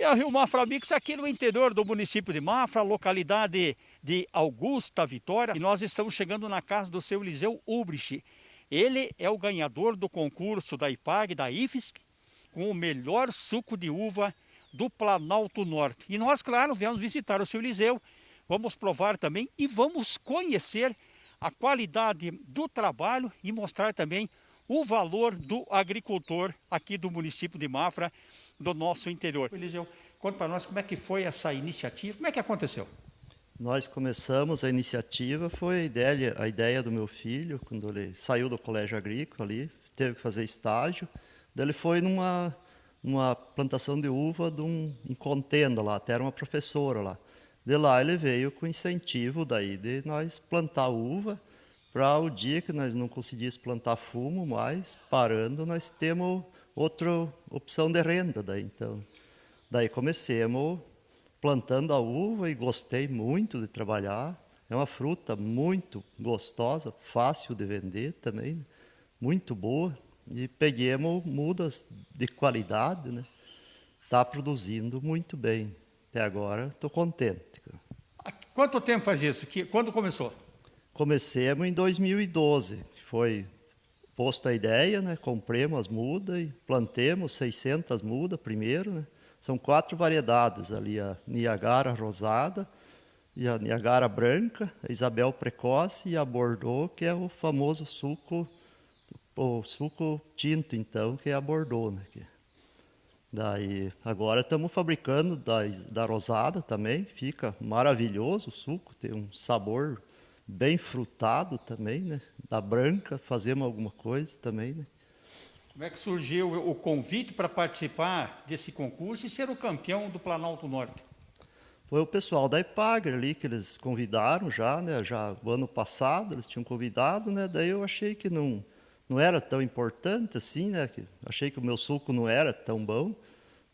E a Rio Mafra Mix aqui no interior do município de Mafra, localidade de Augusta Vitória. E nós estamos chegando na casa do seu Eliseu Ubrich. Ele é o ganhador do concurso da IPAG, da IFSC, com o melhor suco de uva do Planalto Norte. E nós, claro, viemos visitar o seu Eliseu, vamos provar também e vamos conhecer a qualidade do trabalho e mostrar também o valor do agricultor aqui do município de Mafra, do nosso interior. Eliseu, conta para nós como é que foi essa iniciativa, como é que aconteceu? Nós começamos a iniciativa, foi a ideia, a ideia do meu filho, quando ele saiu do colégio agrícola ali, teve que fazer estágio, ele foi numa, numa plantação de uva de um, em contenda lá, até era uma professora lá. De lá ele veio com incentivo daí de nós plantar uva, para o dia que nós não conseguíssemos plantar fumo mais, parando, nós temos outra opção de renda. Daí, então, daí comecemos plantando a uva e gostei muito de trabalhar. É uma fruta muito gostosa, fácil de vender também, muito boa. E peguemos mudas de qualidade, né? Está produzindo muito bem. Até agora estou contente. Quanto tempo faz isso? Quando começou? Comecemos em 2012, foi posta a ideia, né? compremos as mudas e plantemos 600 mudas primeiro. Né? São quatro variedades ali, a Niagara rosada, e a Niagara branca, a Isabel precoce e a Bordeaux, que é o famoso suco, o suco tinto, então, que é a Bordeaux. Né? Daí, agora estamos fabricando da, da rosada também, fica maravilhoso o suco, tem um sabor bem frutado também, né? Da branca, fazemos alguma coisa também, né? Como é que surgiu o convite para participar desse concurso e ser o campeão do Planalto Norte? Foi o pessoal da IPAGRE ali que eles convidaram já, né? Já o ano passado eles tinham convidado, né? Daí eu achei que não não era tão importante assim, né? Que achei que o meu suco não era tão bom.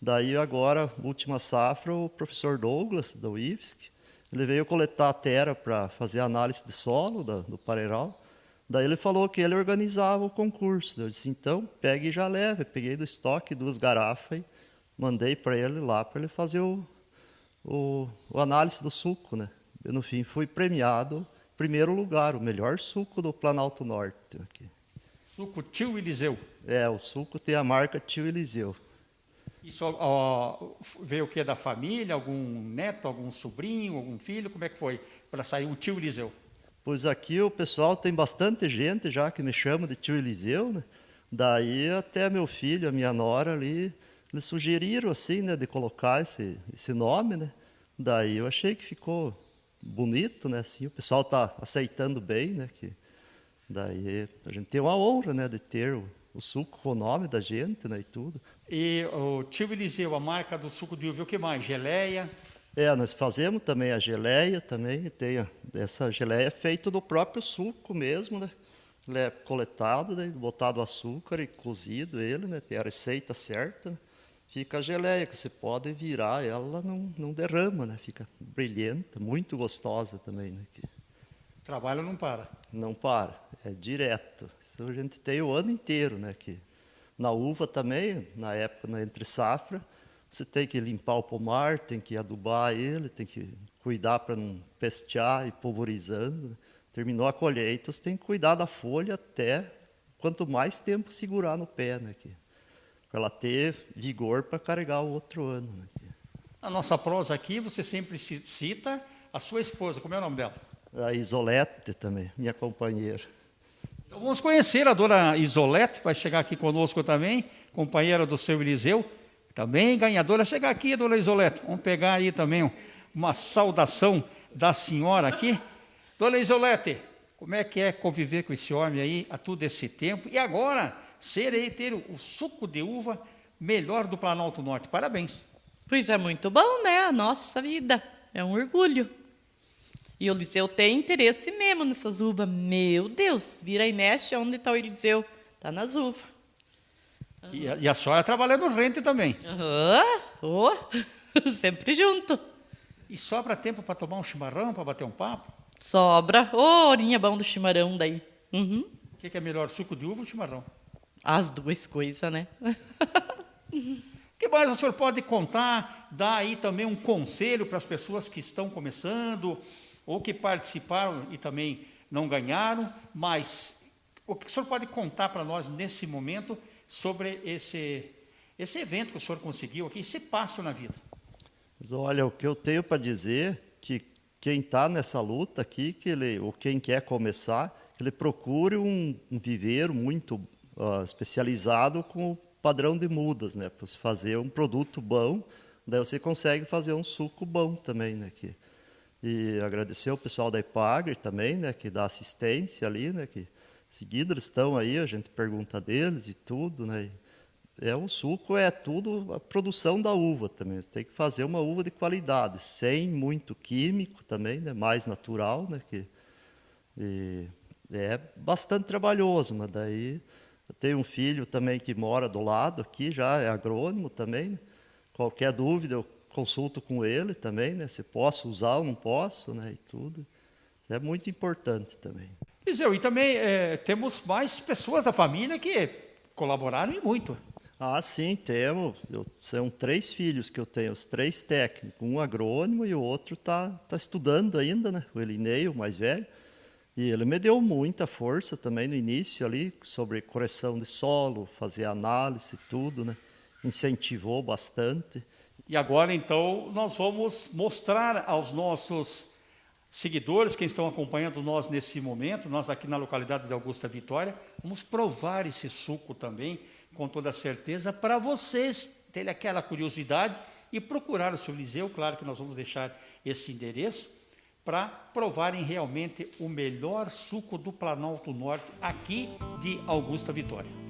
Daí agora, última safra, o professor Douglas da UIFSC, ele veio coletar a terra para fazer análise de solo da, do Pareiral. Daí ele falou que ele organizava o concurso. Eu disse, então, pegue e já leve. peguei do estoque duas garrafas e mandei para ele lá para ele fazer o, o, o, análise do suco. Né? E, no fim, fui premiado em primeiro lugar, o melhor suco do Planalto Norte. Aqui. Suco Tio Eliseu. É, o suco tem a marca Tio Eliseu. Isso ó, veio o que da família? Algum neto, algum sobrinho, algum filho? Como é que foi para sair o tio Eliseu? Pois aqui o pessoal tem bastante gente já que me chama de tio Eliseu, né? Daí até meu filho, a minha nora ali, eles sugeriram assim, né, de colocar esse, esse nome, né? Daí eu achei que ficou bonito, né? Assim, o pessoal está aceitando bem, né? Que daí a gente tem uma honra, né, de ter o, o suco com o nome da gente, né, e tudo. E o tio Eliseu, a marca do suco de uva, o que mais? Geleia? É, nós fazemos também a geleia, também tem essa geleia é feita do próprio suco mesmo, né? Ele é coletado, né? botado açúcar e cozido ele, né? Tem a receita certa, né? fica a geleia, que você pode virar, ela não, não derrama, né? Fica brilhante, muito gostosa também, né? Trabalho não para. Não para, é direto. Isso a gente tem o ano inteiro, né? Que na uva também, na época na entre safra, você tem que limpar o pomar, tem que adubar ele, tem que cuidar para não pestear e pulverizando. Né? Terminou a colheita, você tem que cuidar da folha até quanto mais tempo segurar no pé, né? Para ela ter vigor para carregar o outro ano. Né? Na nossa prosa aqui, você sempre cita a sua esposa, como é o nome dela? A Isolete também, minha companheira. Então vamos conhecer a dona Isolete, vai chegar aqui conosco também, companheira do seu Eliseu, também ganhadora. Chega aqui, dona Isolete, vamos pegar aí também uma saudação da senhora aqui. Dona Isolete, como é que é conviver com esse homem aí há todo esse tempo? E agora, ser aí, ter o suco de uva melhor do Planalto Norte. Parabéns. Pois é muito bom, né? A nossa vida. É um orgulho. E o Eliseu tem interesse mesmo nessas uvas. Meu Deus, vira e mexe onde está o Eliseu. Está nas uvas. Uhum. E, a, e, a senhora trabalha no rente também. Uhum. oh, sempre junto. E sobra tempo para tomar um chimarrão, para bater um papo? Sobra. Ô, oh, orinha bom do chimarrão daí. Uhum. O que, que, é melhor, suco de uva ou chimarrão? As duas coisas, né? o que que mais o senhor pode contar, dar aí também um conselho para as pessoas que estão começando ou que participaram e também não ganharam, mas o que o senhor pode contar para nós nesse momento sobre esse, esse evento que o senhor conseguiu aqui, esse passo na vida? Olha, o que eu tenho para dizer que quem está nessa luta aqui, que ele, ou quem quer começar, ele procure um, um viveiro muito uh, especializado com o padrão de mudas, né, para fazer um produto bom, daí você consegue fazer um suco bom também, né, que, e agradecer ao pessoal da Ipagre também, né, que dá assistência ali, né, que seguido eles estão aí, a gente pergunta deles e tudo, né, é o suco é tudo a produção da uva também. Você tem que fazer uma uva de qualidade, sem muito químico também, né, mais natural, né, que e, é bastante trabalhoso, mas daí eu tenho um filho também que mora do lado aqui, já é agrônomo também. Né? Qualquer dúvida eu consulto com ele também, né? Se posso usar ou não posso, né? E tudo. É muito importante também. Liseu, e também é, temos mais pessoas da família que colaboraram e muito. Ah, sim, temos. Eu, são três filhos que eu tenho, os três técnicos, um agrônomo e o outro está tá estudando ainda, né? O Elinei, o mais velho. E ele me deu muita força também no início ali, sobre correção de solo, fazer análise, tudo, né? Incentivou bastante. E agora, então, nós vamos mostrar aos nossos seguidores, quem estão acompanhando nós nesse momento, nós aqui na localidade de Augusta Vitória, vamos provar esse suco também, com toda certeza, para vocês terem aquela curiosidade e procurar o seu Liseu. Claro que nós vamos deixar esse endereço para provarem realmente o melhor suco do Planalto Norte aqui de Augusta Vitória.